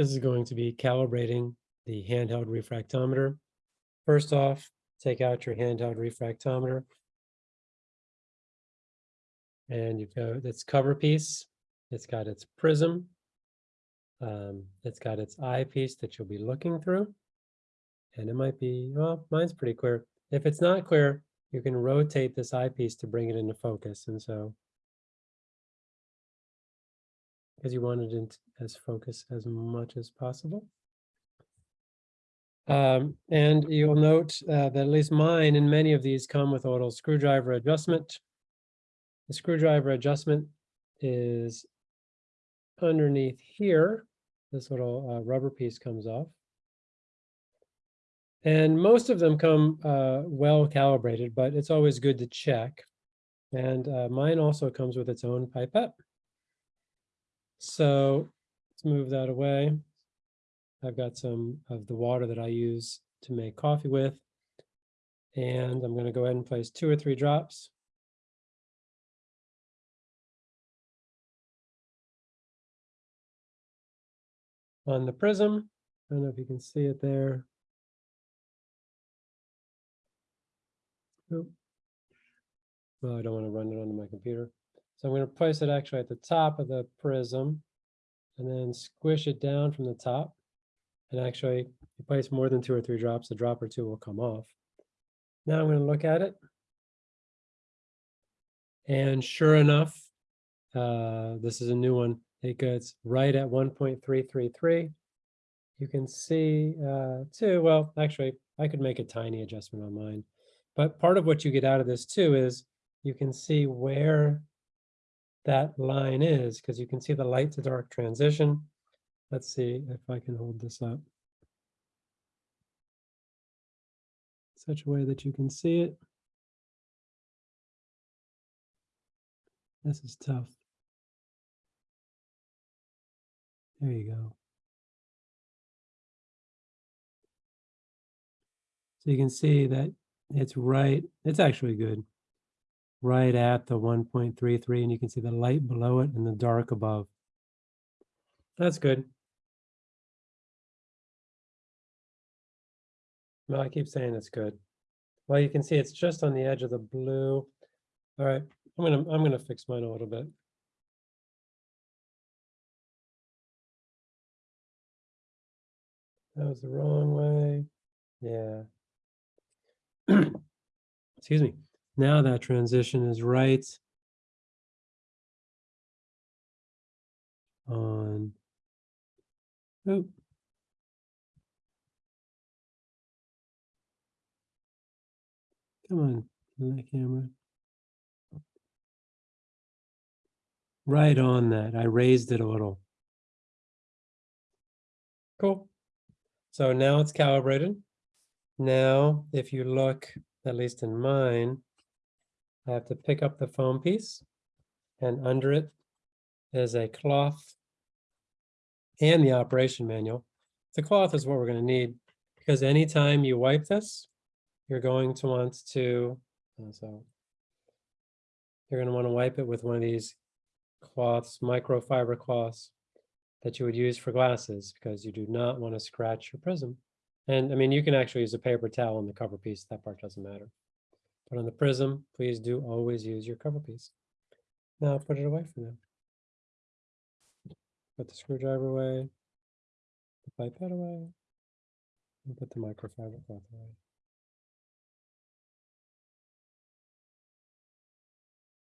This is going to be calibrating the handheld refractometer. First off, take out your handheld refractometer. And you've got its cover piece. It's got its prism. Um, it's got its eyepiece that you'll be looking through. And it might be, well, mine's pretty clear. If it's not clear, you can rotate this eyepiece to bring it into focus. And so because you want it as focus as much as possible. Um, and you'll note uh, that at least mine and many of these come with a little screwdriver adjustment. The screwdriver adjustment is underneath here. This little uh, rubber piece comes off. And most of them come uh, well calibrated, but it's always good to check. And uh, mine also comes with its own pipette. So let's move that away. I've got some of the water that I use to make coffee with. And I'm going to go ahead and place two or three drops. On the prism, I don't know if you can see it there. Oop. Well, I don't want to run it onto my computer. So I'm going to place it actually at the top of the prism and then squish it down from the top. And actually, if you place more than two or three drops, a drop or two will come off. Now I'm going to look at it. And sure enough, uh, this is a new one. It gets right at 1.333. You can see uh, too, well, actually, I could make a tiny adjustment on mine. But part of what you get out of this too is you can see where that line is, because you can see the light to dark transition. Let's see if I can hold this up. Such a way that you can see it. This is tough. There you go. So you can see that it's right, it's actually good right at the 1.33 and you can see the light below it and the dark above. That's good. Well, I keep saying it's good. Well, you can see it's just on the edge of the blue. All right, I'm gonna I'm gonna fix mine a little bit. That was the wrong way. Yeah. Excuse me. Now that transition is right on. Oop. Come on, the camera. Right on that. I raised it a little. Cool. So now it's calibrated. Now, if you look, at least in mine, I have to pick up the foam piece and under it is a cloth and the operation manual. The cloth is what we're going to need because anytime you wipe this, you're going to want to, uh, so you're going to want to wipe it with one of these cloths, microfiber cloths that you would use for glasses because you do not want to scratch your prism. And I mean, you can actually use a paper towel on the cover piece. That part doesn't matter. But on the prism, please do always use your cover piece. Now put it away for now. Put the screwdriver away, the pipette away, and put the microfiber cloth away.